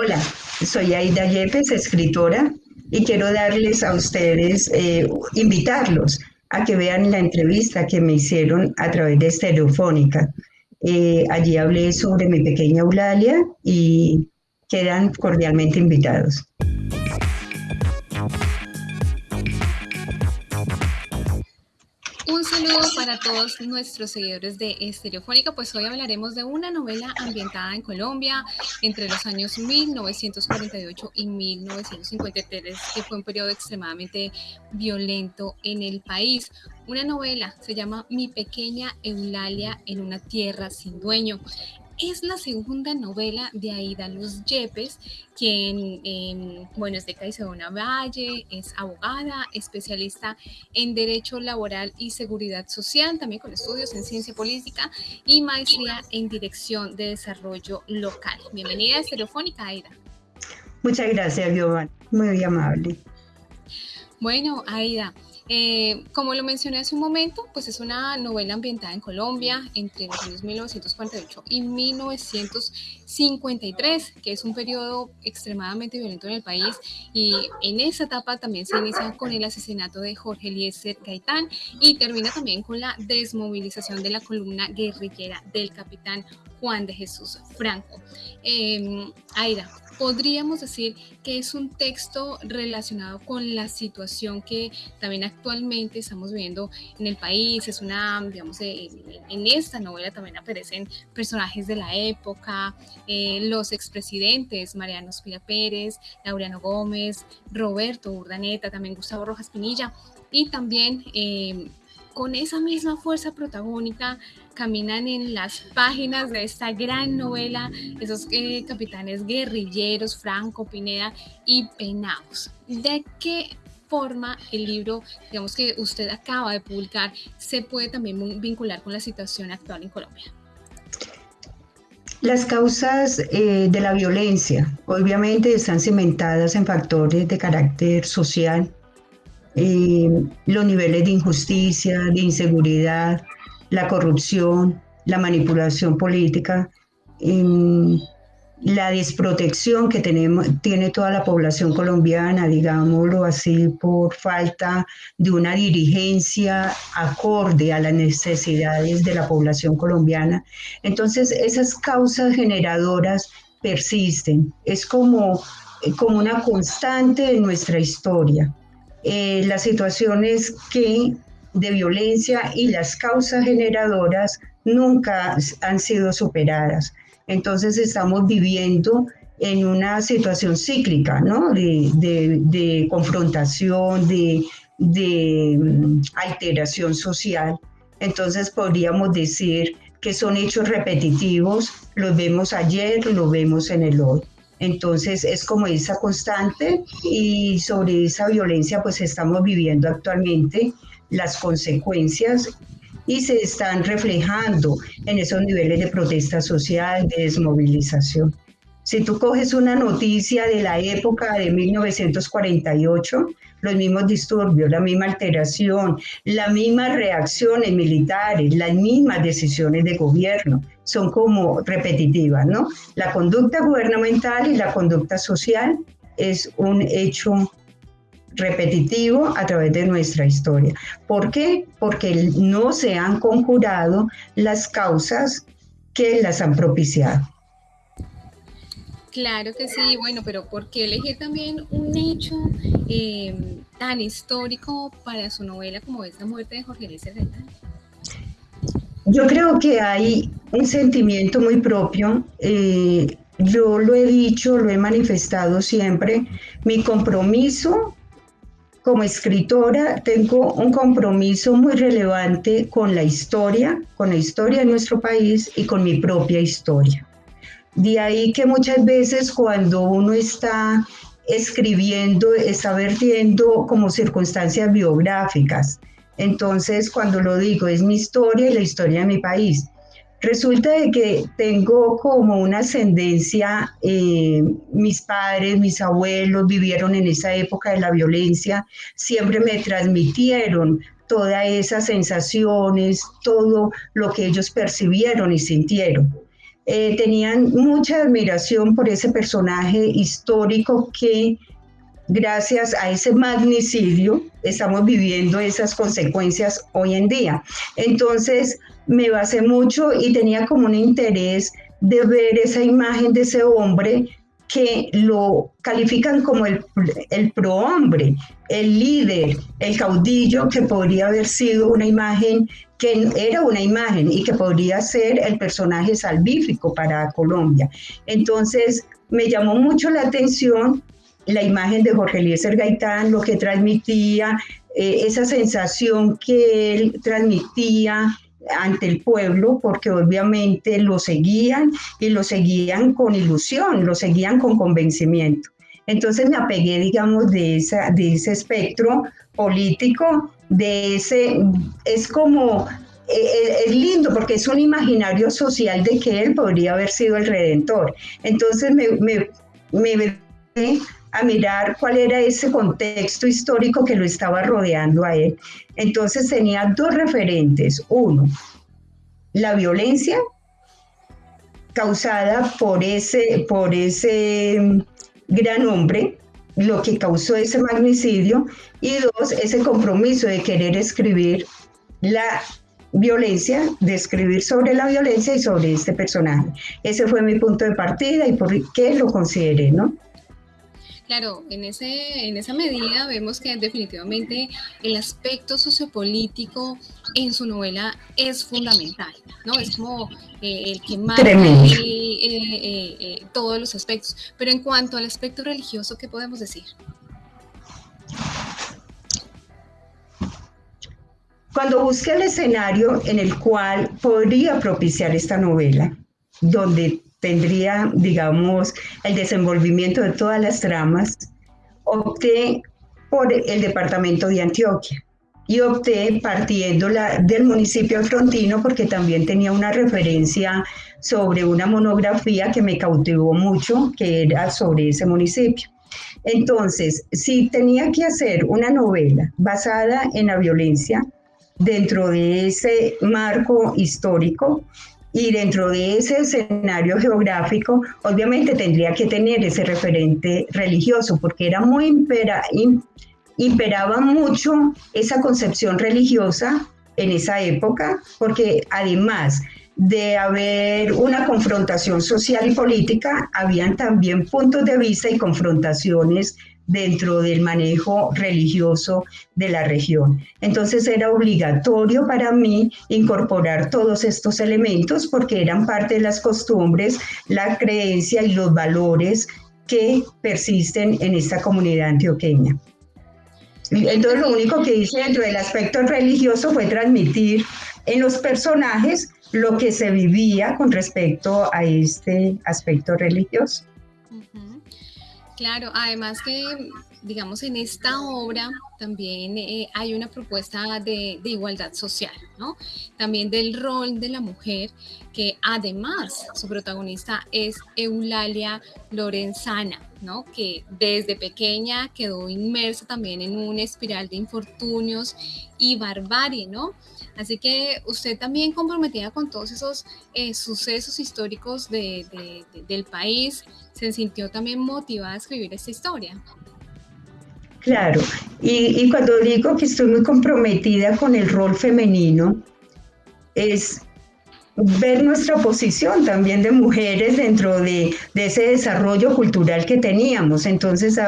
Hola, soy Aida Yepes, escritora, y quiero darles a ustedes, eh, invitarlos a que vean la entrevista que me hicieron a través de Estereofónica. Eh, allí hablé sobre mi pequeña Eulalia y quedan cordialmente invitados. Un saludo para todos nuestros seguidores de Estereofónica, pues hoy hablaremos de una novela ambientada en Colombia entre los años 1948 y 1953, que fue un periodo extremadamente violento en el país. Una novela se llama Mi pequeña Eulalia en una tierra sin dueño es la segunda novela de Aida Luz Yepes, quien, bueno, es de Caicedonia Valle, es abogada, especialista en Derecho Laboral y Seguridad Social, también con estudios en Ciencia Política y maestría en Dirección de Desarrollo Local. Bienvenida a Estereofónica, Aida. Muchas gracias, Giovanni. Muy amable. Bueno, Aida, eh, como lo mencioné hace un momento, pues es una novela ambientada en Colombia entre los años 1948 y 1953, que es un periodo extremadamente violento en el país y en esa etapa también se inicia con el asesinato de Jorge Eliezer Gaitán y termina también con la desmovilización de la columna guerrillera del capitán Juan de Jesús Franco. Eh, Aida, podríamos decir que es un texto relacionado con la situación que también actualmente estamos viviendo en el país. Es una, digamos, eh, en esta novela también aparecen personajes de la época, eh, los expresidentes, Mariano Espira Pérez, Laureano Gómez, Roberto Urdaneta, también Gustavo Rojas Pinilla y también eh, con esa misma fuerza protagónica caminan en las páginas de esta gran novela esos eh, capitanes guerrilleros, Franco, Pineda y Penaos. ¿De qué forma el libro, digamos que usted acaba de publicar, se puede también vincular con la situación actual en Colombia? Las causas eh, de la violencia obviamente están cimentadas en factores de carácter social, eh, los niveles de injusticia, de inseguridad, la corrupción, la manipulación política, la desprotección que tenemos, tiene toda la población colombiana, digámoslo así, por falta de una dirigencia acorde a las necesidades de la población colombiana. Entonces, esas causas generadoras persisten. Es como, como una constante en nuestra historia. Eh, las situaciones que de violencia y las causas generadoras nunca han sido superadas. Entonces estamos viviendo en una situación cíclica, ¿no? De, confrontación, de, mm, alteración social. Entonces podríamos decir que son hechos repetitivos, los vemos ayer, los vemos en el hoy. Entonces es como esa constante y sobre esa violencia pues estamos viviendo actualmente las consecuencias y se están reflejando en esos niveles de protesta social, de desmovilización. Si tú coges una noticia de la época de 1948, los mismos disturbios, la misma alteración, las mismas reacciones militares, las mismas decisiones de gobierno, son como repetitivas, ¿no? La conducta gubernamental y la conducta social es un hecho repetitivo a través de nuestra historia. ¿Por qué? Porque no se han conjurado las causas que las han propiciado. Claro que sí, bueno, pero ¿por qué elegir también un hecho eh, tan histórico para su novela como es la muerte de Jorge Luis Gaitán? Yo creo que hay un sentimiento muy propio. Eh, yo lo he dicho, lo he manifestado siempre. Mi compromiso como escritora, tengo un compromiso muy relevante con la historia, con la historia de nuestro país y con mi propia historia. De ahí que muchas veces cuando uno está escribiendo, está vertiendo como circunstancias biográficas. Entonces, cuando lo digo, es mi historia y la historia de mi país. Resulta de que tengo como una ascendencia, eh, mis padres, mis abuelos vivieron en esa época de la violencia, siempre me transmitieron todas esas sensaciones, todo lo que ellos percibieron y sintieron. eh, tenían mucha admiración por ese personaje histórico que gracias a ese magnicidio estamos viviendo esas consecuencias hoy en día. Entonces me basé mucho y tenía como un interés de ver esa imagen de ese hombre que lo califican como el, el prohombre, el líder, el caudillo, que podría haber sido una imagen, que era una imagen y que podría ser el personaje salvífico para Colombia. Entonces, me llamó mucho la atención la imagen de Jorge Eliezer Gaitán, lo que transmitía, eh, esa sensación que él transmitía ante el pueblo, porque obviamente lo seguían y lo seguían con ilusión, lo seguían con convencimiento. Entonces me apegué, digamos, de, esa, de ese espectro político, de ese, es como, eh, eh, es lindo porque es un imaginario social de que él podría haber sido el redentor. Entonces me, me, me a mirar cuál era ese contexto histórico que lo estaba rodeando a él. Entonces tenía dos referentes. Uno, la violencia causada por ese, por ese mm, gran hombre, lo que causó ese magnicidio, y dos, ese compromiso de querer escribir la violencia, de escribir sobre la violencia y sobre este personaje. Ese fue mi punto de partida y por qué lo consideré, ¿no? Claro, en, ese, en esa medida vemos que definitivamente el aspecto sociopolítico en su novela es fundamental, ¿no? Es como eh, el que marca eh, eh, todos los aspectos. Pero en cuanto al aspecto religioso, ¿qué podemos decir? Cuando busqué el escenario en el cual podría propiciar esta novela, donde tendría, digamos, el desenvolvimiento de todas las tramas, opté por el departamento de Antioquia y opté partiendo la, del municipio frontino porque también tenía una referencia sobre una monografía que me cautivó mucho, que era sobre ese municipio. Entonces, si tenía que hacer una novela basada en la violencia dentro de ese marco histórico, y dentro de ese escenario geográfico, obviamente tendría que tener ese referente religioso, porque era muy impera, imperaba mucho esa concepción religiosa en esa época, porque además de haber una confrontación social y política, habían también puntos de vista y confrontaciones dentro del manejo religioso de la región. Entonces era obligatorio para mí incorporar todos estos elementos porque eran parte de las costumbres, la creencia y los valores que persisten en esta comunidad antioqueña. Entonces lo único que hice dentro del aspecto religioso fue transmitir en los personajes lo que se vivía con respecto a este aspecto religioso. Claro, además que, digamos, en esta obra también eh, hay una propuesta de, igualdad social, ¿no? También del rol de la mujer, que además su protagonista es Eulalia Lorenzana, ¿no? Que desde pequeña quedó inmersa también en una espiral de infortunios y barbarie, ¿no? Así que usted también comprometida con todos esos eh, sucesos históricos del país, se sintió también motivada a escribir esta historia. Claro, y, cuando digo que estoy muy comprometida con el rol femenino, es ver nuestra posición también de mujeres dentro de, de ese desarrollo cultural que teníamos. Entonces,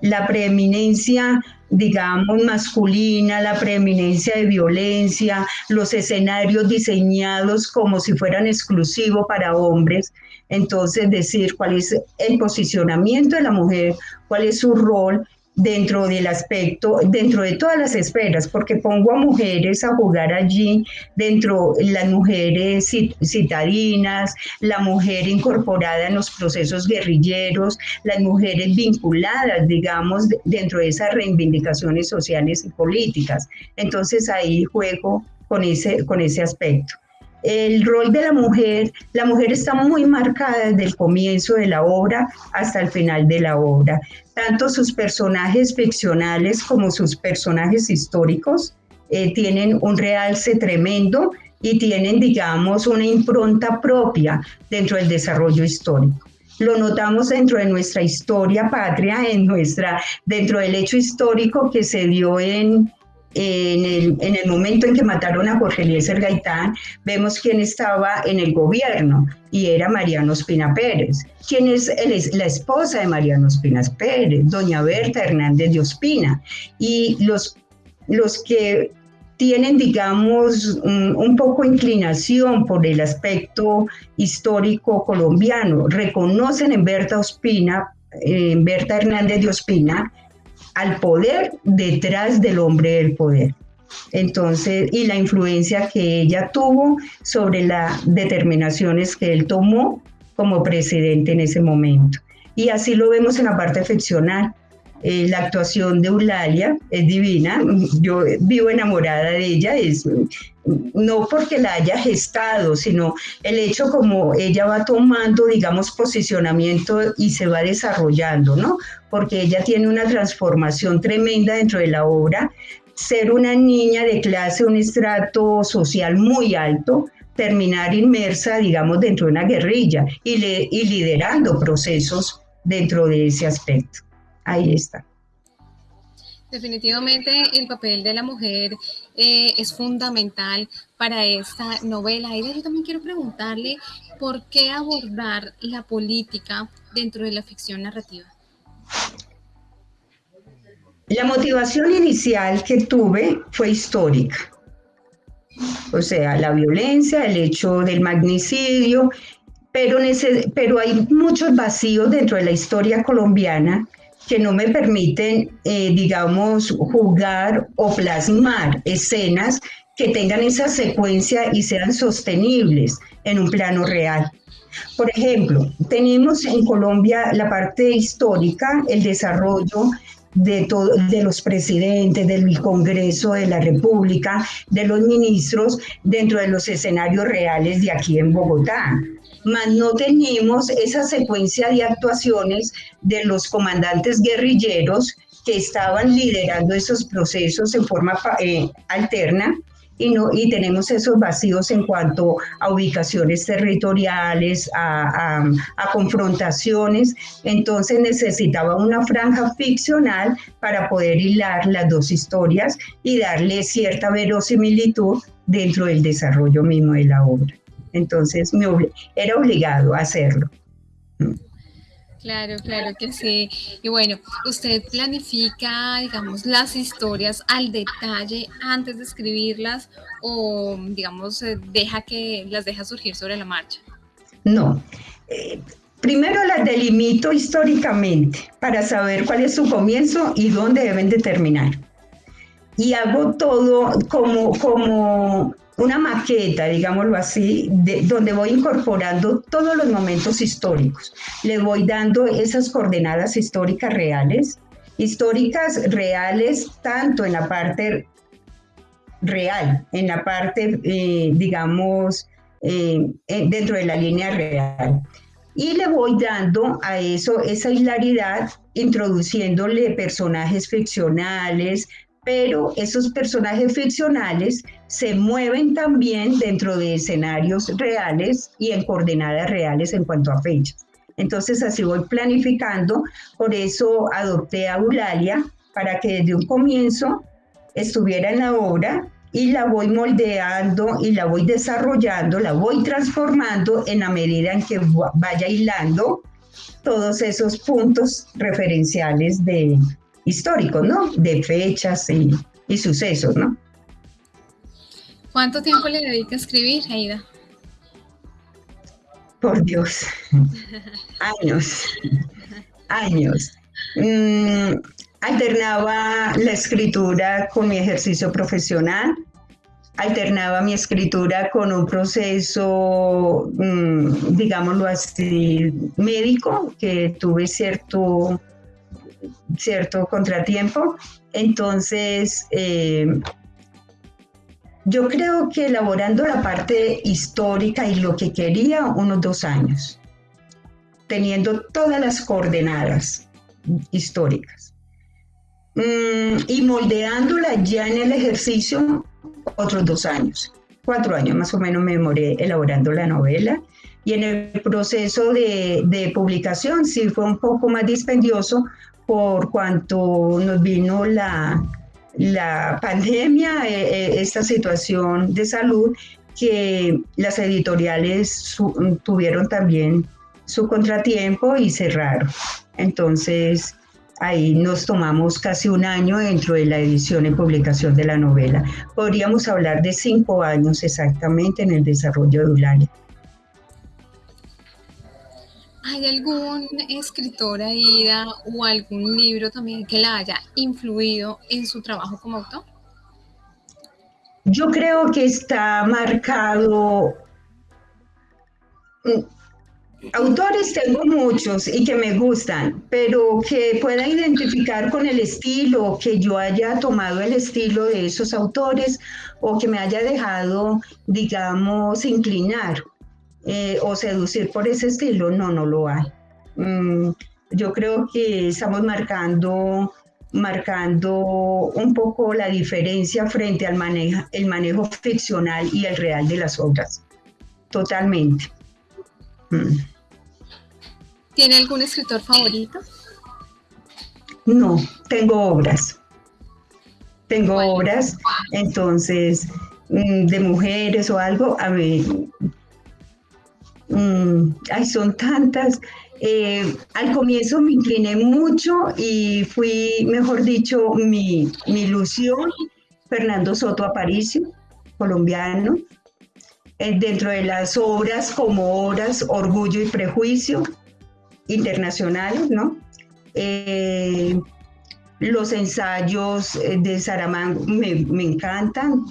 la preeminencia digamos, masculina, la preeminencia de violencia, los escenarios diseñados como si fueran exclusivos para hombres, entonces, decir cuál es el posicionamiento de la mujer, cuál es su rol dentro del aspecto, dentro de todas las esferas, porque pongo a mujeres a jugar allí, dentro las mujeres citadinas, la mujer incorporada en los procesos guerrilleros, las mujeres vinculadas, digamos, dentro de esas reivindicaciones sociales y políticas. Entonces ahí juego con ese, con ese aspecto el rol de la mujer, la mujer está muy marcada desde el comienzo de la obra hasta el final de la obra. Tanto sus personajes ficcionales como sus personajes históricos eh, tienen un realce tremendo y tienen, digamos, una impronta propia dentro del desarrollo histórico. Lo notamos dentro de nuestra historia patria, en nuestra, dentro del hecho histórico que se dio en, en el, en el, momento en que mataron a Jorge Eliezer Gaitán, vemos quién estaba en el gobierno y era Mariano Espina Pérez. ¿Quién es, es la esposa de Mariano Espina Pérez? Doña Berta Hernández de Ospina. Y los, los que tienen, digamos, un, poco inclinación por el aspecto histórico colombiano, reconocen en Berta Ospina, en Berta Hernández de Ospina, al poder detrás del hombre del poder. Entonces, y la influencia que ella tuvo sobre las determinaciones que él tomó como presidente en ese momento. Y así lo vemos en la parte ficcional. Eh, la actuación de Eulalia es divina, yo vivo enamorada de ella, es no porque la haya gestado, sino el hecho como ella va tomando, digamos, posicionamiento y se va desarrollando, ¿no? Porque ella tiene una transformación tremenda dentro de la obra, ser una niña de clase, un estrato social muy alto, terminar inmersa, digamos, dentro de una guerrilla y, y liderando procesos dentro de ese aspecto ahí está. Definitivamente el papel de la mujer eh, es fundamental para esta novela. Aida, yo también quiero preguntarle por qué abordar la política dentro de la ficción narrativa. La motivación inicial que tuve fue histórica. O sea, la violencia, el hecho del magnicidio, pero, pero hay muchos vacíos dentro de la historia colombiana que no me permiten, eh, digamos, jugar o plasmar escenas que tengan esa secuencia y sean sostenibles en un plano real. Por ejemplo, tenemos en Colombia la parte histórica, el desarrollo de, de los presidentes, del Congreso de la República, de los ministros dentro de los escenarios reales de aquí en Bogotá mas no tenemos esa secuencia de actuaciones de los comandantes guerrilleros que estaban liderando esos procesos en forma eh, alterna y, no, y tenemos esos vacíos en cuanto a ubicaciones territoriales, a, a, confrontaciones. Entonces necesitaba una franja ficcional para poder hilar las dos historias y darle cierta verosimilitud dentro del desarrollo mismo de la obra. Entonces me era obligado a hacerlo. Claro, claro que sí. Y bueno, usted planifica, digamos, las historias al detalle antes de escribirlas o, digamos, eh, deja que las deja surgir sobre la marcha. No. Eh, primero las delimito históricamente para saber cuál es su comienzo y dónde deben de terminar. Y hago todo como, como una maqueta, digámoslo así, de, donde voy incorporando todos los momentos históricos. Le voy dando esas coordenadas históricas reales, históricas reales tanto en la parte real, en la parte, eh, digamos, eh, dentro de la línea real. Y le voy dando a eso esa hilaridad, introduciéndole personajes ficcionales, pero esos personajes ficcionales se mueven también dentro de escenarios reales y en coordenadas reales en cuanto a fechas. Entonces así voy planificando, por eso adopté a Eulalia para que desde un comienzo estuviera en la obra y la voy moldeando y la voy desarrollando, la voy transformando en la medida en que vaya hilando todos esos puntos referenciales de, históricos, ¿no? De fechas y, sucesos, ¿no? ¿Cuánto tiempo le dedica a escribir, Aida? Por Dios, años, años. Mm, alternaba la escritura con mi ejercicio profesional, alternaba mi escritura con un proceso, mm, digámoslo así, médico, que tuve cierto cierto contratiempo. Entonces, eh, yo creo que elaborando la parte histórica y lo que quería, unos dos años, teniendo todas las coordenadas históricas. Mm, y moldeándola ya en el ejercicio, otros dos años. cuatro años más o menos me demoré elaborando la novela y en el proceso de, de publicación sí fue un poco más dispendioso por cuanto nos vino la, la pandemia, eh, eh, esta situación de salud, que las editoriales tuvieron también su contratiempo y cerraron. Entonces, ahí nos tomamos casi un año dentro de la edición y publicación de la novela. Podríamos hablar de cinco años exactamente en el desarrollo de Eulalia. ¿Hay algún escritor, Aida, o algún libro también que la haya influido en su trabajo como autor? Yo creo que está marcado. Mm, autores tengo muchos y que me gustan, pero que pueda identificar con el estilo, que yo haya tomado el estilo de esos autores o que me haya dejado, digamos, inclinar eh, o seducir por ese estilo, no, no lo hay. Mm, yo creo que estamos marcando, marcando un poco la diferencia frente al manejo, el manejo ficcional y el real de las obras. Totalmente. Mm. ¿Tiene algún escritor favorito? No, tengo obras. Tengo obras, entonces, mm, de mujeres o algo, a mí Mm, ay, son tantas. Eh, al comienzo me incliné mucho y fui, mejor dicho, mi, ilusión, Fernando Soto Aparicio, colombiano, eh, dentro de las obras como obras Orgullo y Prejuicio, internacionales, ¿no? Eh, los ensayos de Saramago me, me encantan.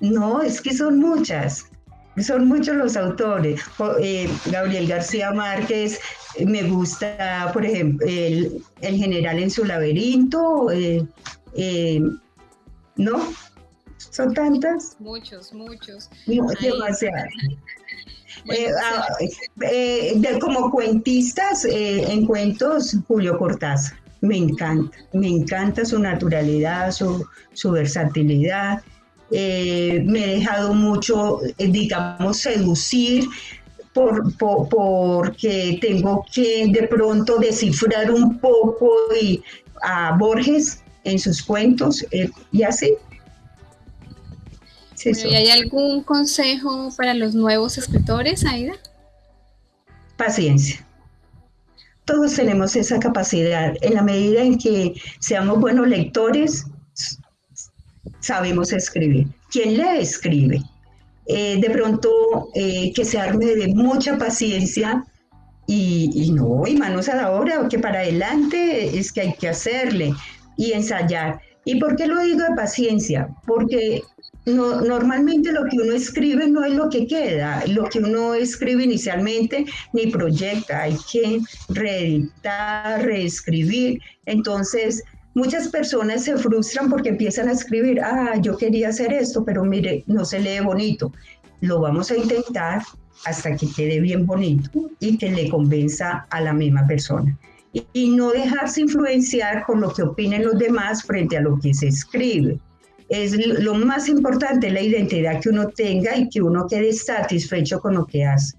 no, es que son muchas. Son muchos los autores. Eh, Gabriel García Márquez, eh, me gusta, por ejemplo, el, general en su laberinto. Eh, ¿No? Son tantas. Muchos, muchos. demasiado. Ah, como cuentistas en cuentos, Julio Cortázar. Me encanta, me encanta su naturalidad, su, su versatilidad. Eh, me he dejado mucho, eh, digamos, seducir por, porque tengo que de pronto descifrar un poco y, a Borges en sus cuentos eh, y así. ¿Y hay algún consejo para los nuevos escritores, Aida? Paciencia. Todos tenemos esa capacidad. En la medida en que seamos buenos lectores, sabemos escribir. ¿Quién lee, escribe. Eh, de pronto eh, que se arme de mucha paciencia y, no, y manos a la obra, que para adelante es que hay que hacerle y ensayar. ¿Y por qué lo digo de paciencia? Porque no, normalmente lo que uno escribe no es lo que queda, lo que uno escribe inicialmente ni proyecta, hay que reeditar, reescribir. Entonces, Muchas personas se frustran porque empiezan a escribir, ah, yo quería hacer esto, pero mire, no se lee bonito. Lo vamos a intentar hasta que quede bien bonito y que le convenza a la misma persona. Y, no dejarse influenciar por lo que opinen los demás frente a lo que se escribe. Es lo más importante, la identidad que uno tenga y que uno quede satisfecho con lo que hace.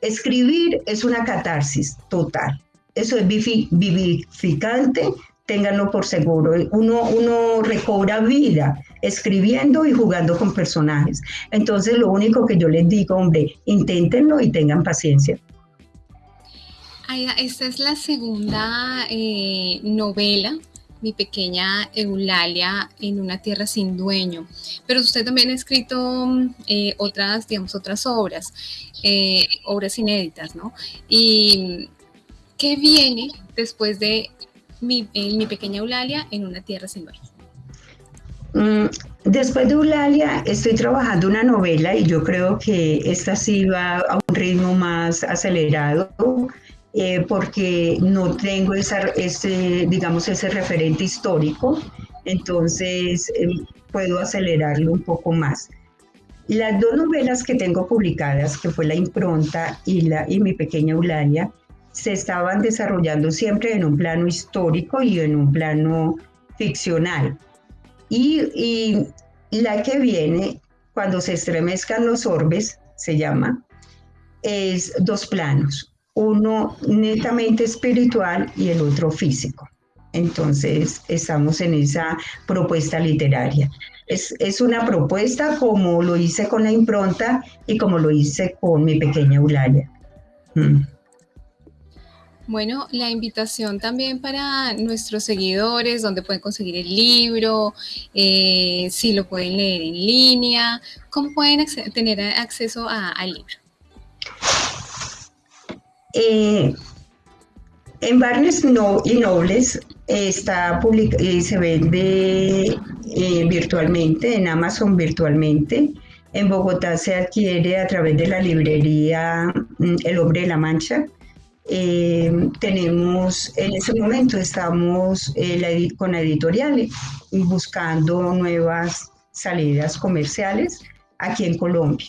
Escribir es una catarsis total. Eso es vivificante, ténganlo por seguro. Uno, uno recobra vida escribiendo y jugando con personajes. Entonces, lo único que yo les digo, hombre, inténtenlo y tengan paciencia. esta es la segunda eh, novela, mi pequeña Eulalia en una tierra sin dueño. Pero usted también ha escrito eh, otras, digamos, otras obras, eh, obras inéditas, ¿no? ¿Y qué viene después de mi, pequeña Eulalia en una tierra sin dueño. Mm, después de Eulalia estoy trabajando una novela y yo creo que esta sí va a un ritmo más acelerado eh, porque no tengo esa, ese, digamos, ese referente histórico, entonces eh, puedo acelerarlo un poco más. Las dos novelas que tengo publicadas, que fue La Impronta y, la, y Mi Pequeña Eulalia, se estaban desarrollando siempre en un plano histórico y en un plano ficcional. Y, la que viene cuando se estremezcan los orbes, se llama, es dos planos, uno netamente espiritual y el otro físico. Entonces, estamos en esa propuesta literaria. Es, una propuesta como lo hice con la impronta y como lo hice con mi pequeña Eulalia. Mm. Bueno, la invitación también para nuestros seguidores, donde pueden conseguir el libro, eh, si lo pueden leer en línea, cómo pueden tener acceso al libro. Eh, en Barnes no, y Nobles está y se vende eh, virtualmente, en Amazon virtualmente. En Bogotá se adquiere a través de la librería mm, El Hombre de la Mancha. Eh, tenemos, en ese momento estamos eh, con editoriales buscando nuevas salidas comerciales aquí en Colombia.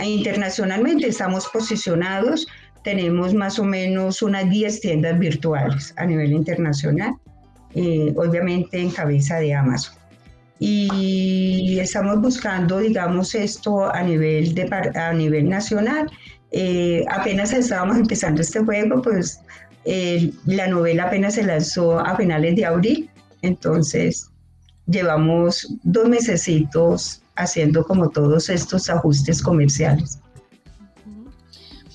Internacionalmente estamos posicionados tenemos más o menos unas 10 tiendas virtuales a nivel internacional, eh, obviamente en cabeza de Amazon. Y estamos buscando, digamos, esto a nivel, de, a nivel nacional. Eh, apenas estábamos empezando este juego, pues la novela apenas se lanzó a finales de abril, entonces llevamos dos mesecitos haciendo como todos estos ajustes comerciales.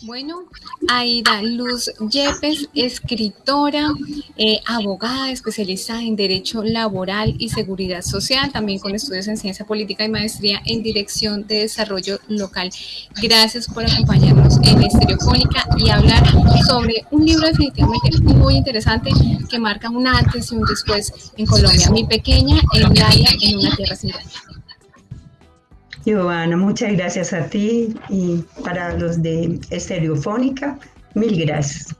Bueno, Aida Luz Yepes, escritora, eh, abogada especialista en Derecho Laboral y Seguridad Social, también con estudios en Ciencia Política y Maestría en Dirección de Desarrollo Local. Gracias por acompañarnos en Estereofónica y hablar sobre un libro definitivamente muy interesante que marca un antes y un después en Colombia. Mi pequeña Eulalia en una tierra sin Giovanna, muchas gracias a ti y para los de Estereofónica, mil gracias.